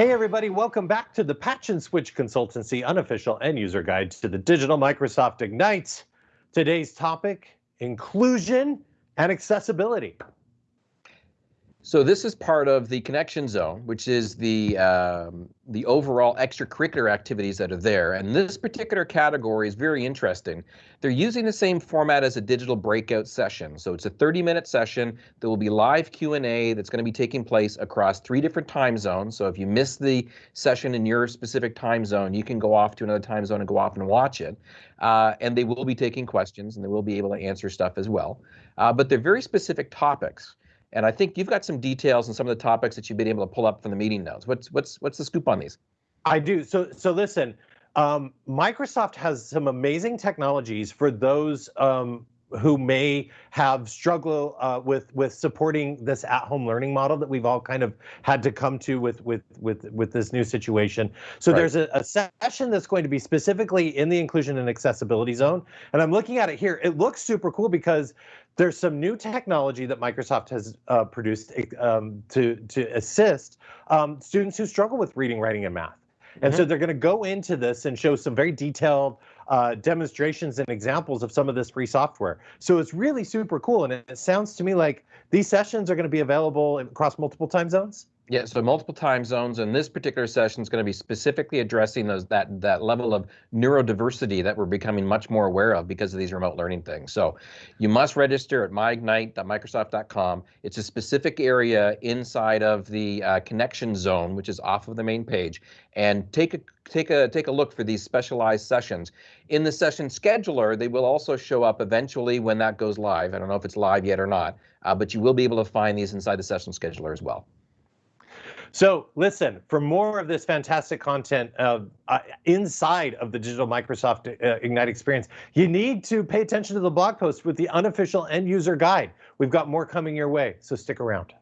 Hey everybody, welcome back to the Patch and Switch Consultancy unofficial end user guide to the digital Microsoft Ignite. Today's topic, inclusion and accessibility. So this is part of the connection zone, which is the um, the overall extracurricular activities that are there. And this particular category is very interesting. They're using the same format as a digital breakout session. So it's a 30-minute session. There will be live Q&A that's going to be taking place across three different time zones. So if you miss the session in your specific time zone, you can go off to another time zone and go off and watch it. Uh, and they will be taking questions and they will be able to answer stuff as well. Uh, but they're very specific topics. And I think you've got some details on some of the topics that you've been able to pull up from the meeting notes. What's what's what's the scoop on these? I do. So so listen, um, Microsoft has some amazing technologies for those um, who may have struggled uh, with with supporting this at-home learning model that we've all kind of had to come to with with with with this new situation. So right. there's a, a, session that's going to be specifically in the inclusion and accessibility zone, and I'm looking at it here. It looks super cool because there's some new technology that Microsoft has uh, produced um, to to assist um, students who struggle with reading, writing, and math. And mm -hmm. so they're going to go into this and show some very detailed uh, demonstrations and examples of some of this free software. So it's really super cool. And it, it sounds to me like these sessions are going to be available across multiple time zones. Yeah, so multiple time zones, and this particular session is going to be specifically addressing those that that level of neurodiversity that we're becoming much more aware of because of these remote learning things. So, you must register at myignite.microsoft.com. It's a specific area inside of the uh, connection zone, which is off of the main page, and take a take a take a look for these specialized sessions. In the session scheduler, they will also show up eventually when that goes live. I don't know if it's live yet or not, uh, but you will be able to find these inside the session scheduler as well. So listen, for more of this fantastic content uh, inside of the digital Microsoft uh, Ignite experience, you need to pay attention to the blog post with the unofficial end user guide. We've got more coming your way, so stick around.